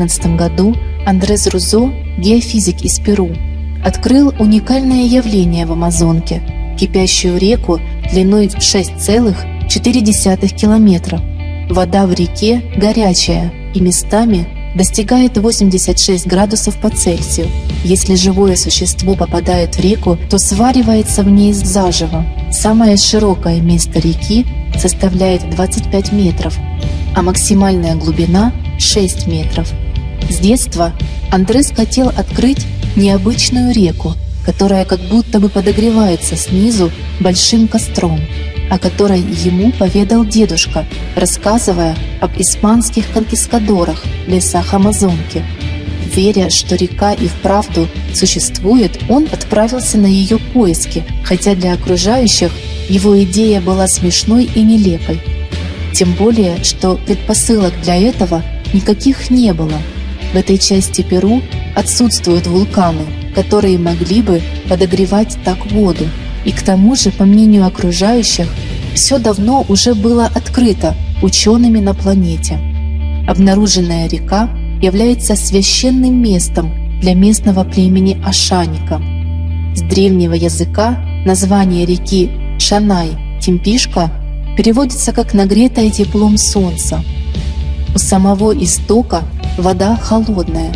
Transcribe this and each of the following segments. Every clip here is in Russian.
1911 году Андрес Рузо, геофизик из Перу, открыл уникальное явление в Амазонке – кипящую реку длиной в 6,4 километра. Вода в реке горячая и местами достигает 86 градусов по Цельсию. Если живое существо попадает в реку, то сваривается в ней заживо. Самое широкое место реки составляет 25 метров, а максимальная глубина 6 метров. С детства Андрес хотел открыть необычную реку, которая как будто бы подогревается снизу большим костром, о которой ему поведал дедушка, рассказывая об испанских конкискадорах в лесах Амазонки. Веря, что река и вправду существует, он отправился на ее поиски, хотя для окружающих его идея была смешной и нелепой. Тем более, что предпосылок для этого никаких не было. В этой части Перу отсутствуют вулканы, которые могли бы подогревать так воду. И к тому же, по мнению окружающих, все давно уже было открыто учеными на планете. Обнаруженная река является священным местом для местного племени Ашаника. С древнего языка название реки Шанай Тимпишка переводится как «нагретая теплом солнца». У самого истока вода холодная,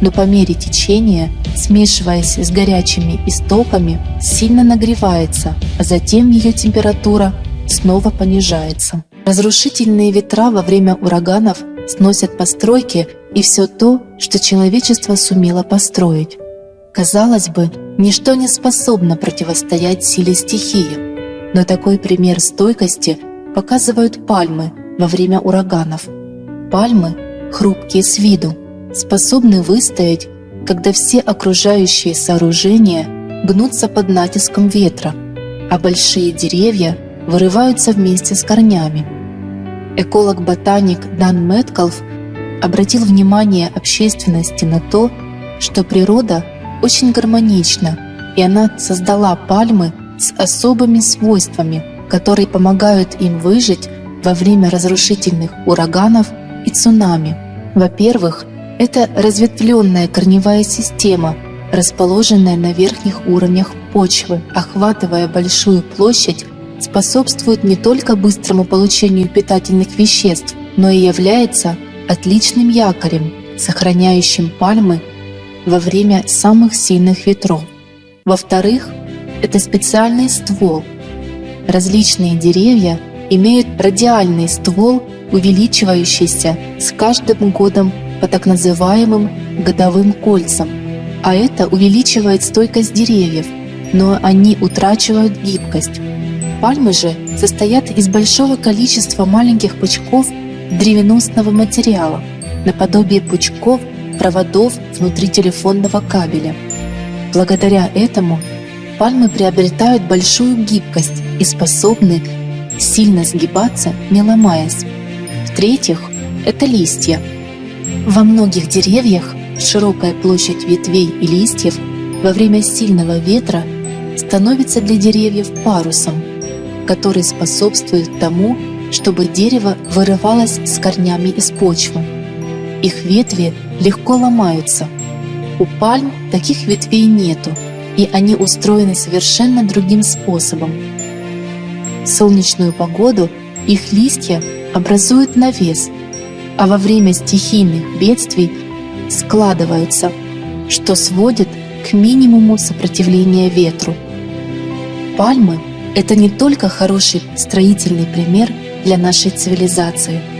но по мере течения, смешиваясь с горячими истоками, сильно нагревается, а затем ее температура снова понижается. Разрушительные ветра во время ураганов сносят постройки и все то, что человечество сумело построить. Казалось бы, ничто не способно противостоять силе стихии, но такой пример стойкости показывают пальмы во время ураганов. Пальмы, хрупкие с виду, способны выстоять, когда все окружающие сооружения гнутся под натиском ветра, а большие деревья вырываются вместе с корнями. Эколог-ботаник Дан Мэткалф обратил внимание общественности на то, что природа очень гармонична, и она создала пальмы с особыми свойствами, которые помогают им выжить во время разрушительных ураганов и цунами. Во-первых, это разветвленная корневая система, расположенная на верхних уровнях почвы, охватывая большую площадь, способствует не только быстрому получению питательных веществ, но и является отличным якорем, сохраняющим пальмы во время самых сильных ветров. Во-вторых, это специальный ствол. Различные деревья имеют радиальный ствол, увеличивающийся с каждым годом по так называемым годовым кольцам, а это увеличивает стойкость деревьев, но они утрачивают гибкость. Пальмы же состоят из большого количества маленьких пучков древеносного материала, наподобие пучков проводов внутри телефонного кабеля. Благодаря этому пальмы приобретают большую гибкость и способны сильно сгибаться, не ломаясь. В-третьих, это листья. Во многих деревьях широкая площадь ветвей и листьев во время сильного ветра становится для деревьев парусом, который способствует тому, чтобы дерево вырывалось с корнями из почвы. Их ветви легко ломаются. У пальм таких ветвей нету, и они устроены совершенно другим способом. В солнечную погоду их листья образуют навес, а во время стихийных бедствий складываются, что сводит к минимуму сопротивления ветру. Пальмы – это не только хороший строительный пример для нашей цивилизации –